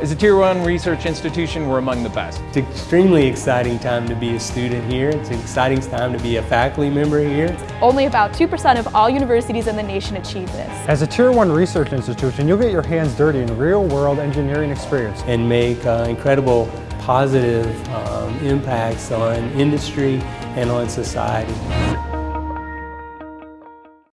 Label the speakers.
Speaker 1: As a Tier 1 research institution, we're among the best.
Speaker 2: It's an extremely exciting time to be a student here. It's an exciting time to be a faculty member here.
Speaker 3: Only about 2% of all universities in the nation achieve this.
Speaker 4: As a Tier 1 research institution, you'll get your hands dirty in real-world engineering experience.
Speaker 2: And make uh, incredible positive um, impacts on industry and on society.